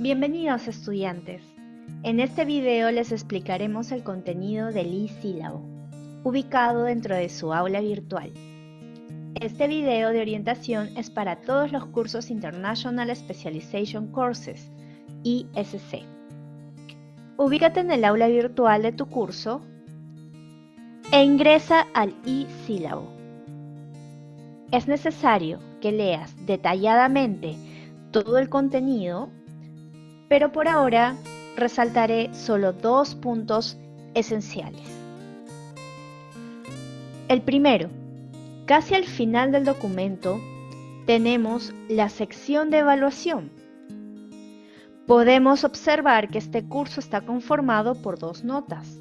Bienvenidos estudiantes. En este video les explicaremos el contenido del e-sílabo, ubicado dentro de su aula virtual. Este video de orientación es para todos los cursos International Specialization Courses, ISC. Ubícate en el aula virtual de tu curso e ingresa al e-sílabo. Es necesario que leas detalladamente todo el contenido pero por ahora resaltaré solo dos puntos esenciales. El primero, casi al final del documento tenemos la sección de evaluación. Podemos observar que este curso está conformado por dos notas.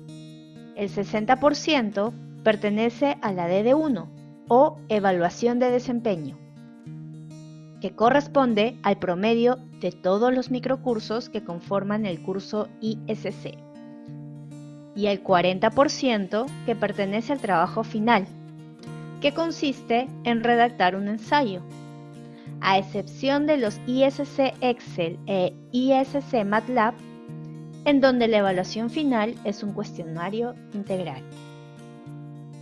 El 60% pertenece a la DD1 o evaluación de desempeño que corresponde al promedio de todos los microcursos que conforman el curso ISC y el 40% que pertenece al trabajo final, que consiste en redactar un ensayo, a excepción de los ISC Excel e ISC MATLAB, en donde la evaluación final es un cuestionario integral.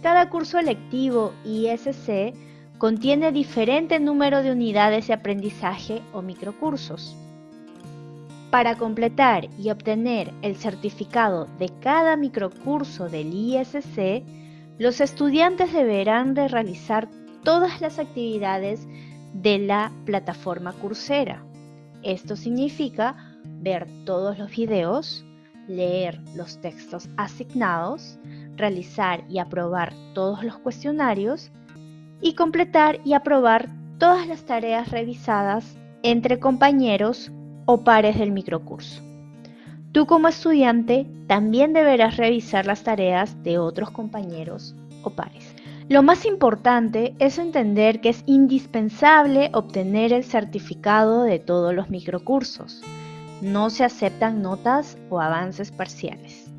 Cada curso electivo ISC contiene diferente número de unidades de aprendizaje o microcursos. Para completar y obtener el certificado de cada microcurso del ISC, los estudiantes deberán de realizar todas las actividades de la plataforma Coursera. Esto significa ver todos los videos, leer los textos asignados, realizar y aprobar todos los cuestionarios y completar y aprobar todas las tareas revisadas entre compañeros o pares del microcurso. Tú como estudiante también deberás revisar las tareas de otros compañeros o pares. Lo más importante es entender que es indispensable obtener el certificado de todos los microcursos. No se aceptan notas o avances parciales.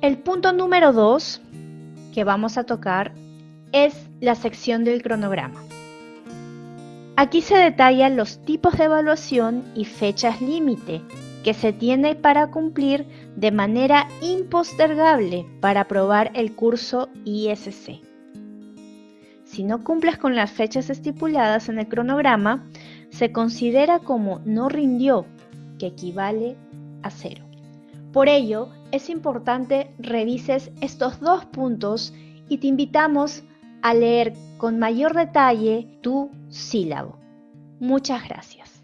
El punto número 2 que vamos a tocar es la sección del cronograma. Aquí se detallan los tipos de evaluación y fechas límite que se tiene para cumplir de manera impostergable para aprobar el curso ISC. Si no cumples con las fechas estipuladas en el cronograma, se considera como no rindió, que equivale a cero. Por ello, es importante revises estos dos puntos y te invitamos a leer con mayor detalle tu sílabo. Muchas gracias.